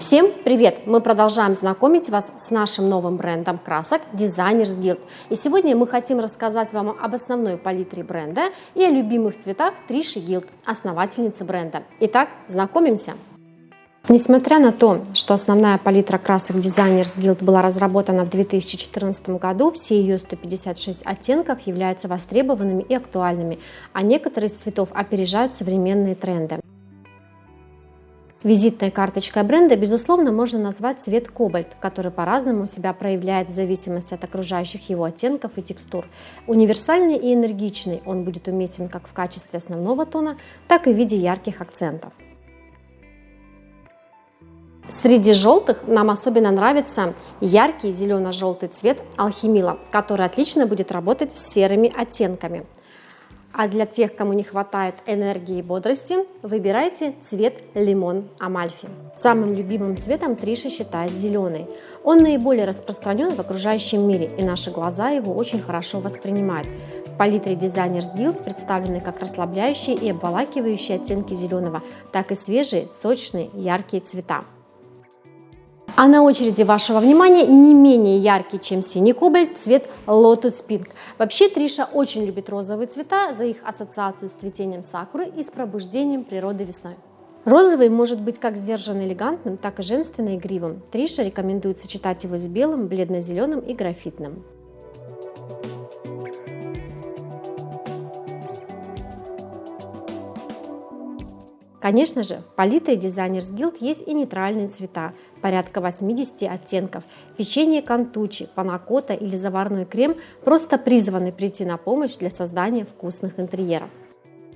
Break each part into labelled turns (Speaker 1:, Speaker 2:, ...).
Speaker 1: Всем привет! Мы продолжаем знакомить вас с нашим новым брендом красок Designers Guild. И сегодня мы хотим рассказать вам об основной палитре бренда и о любимых цветах Триши Guild, основательницы бренда. Итак, знакомимся! Несмотря на то, что основная палитра красок Designers Guild была разработана в 2014 году, все ее 156 оттенков являются востребованными и актуальными, а некоторые из цветов опережают современные тренды. Визитной карточкой бренда, безусловно, можно назвать цвет кобальт, который по-разному себя проявляет в зависимости от окружающих его оттенков и текстур. Универсальный и энергичный он будет уместен как в качестве основного тона, так и в виде ярких акцентов. Среди желтых нам особенно нравится яркий зелено-желтый цвет алхимила, который отлично будет работать с серыми оттенками. А для тех, кому не хватает энергии и бодрости, выбирайте цвет лимон Амальфи. Самым любимым цветом Триша считает зеленый. Он наиболее распространен в окружающем мире, и наши глаза его очень хорошо воспринимают. В палитре Designers Guild представлены как расслабляющие и обволакивающие оттенки зеленого, так и свежие, сочные, яркие цвета. А на очереди вашего внимания не менее яркий, чем синий кобальт, цвет Lotus Pink. Вообще Триша очень любит розовые цвета за их ассоциацию с цветением сакуры и с пробуждением природы весной. Розовый может быть как сдержанно элегантным, так и женственно игривым. Триша рекомендует сочетать его с белым, бледно-зеленым и графитным. Конечно же, в палитре Designers Guild есть и нейтральные цвета, порядка 80 оттенков. Печенье кантучи, панакота или заварной крем просто призваны прийти на помощь для создания вкусных интерьеров.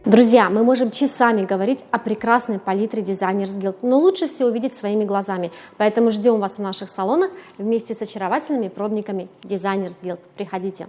Speaker 1: Друзья, мы можем часами говорить о прекрасной палитре Designers Guild, но лучше все увидеть своими глазами. Поэтому ждем вас в наших салонах вместе с очаровательными пробниками Designers Guild. Приходите!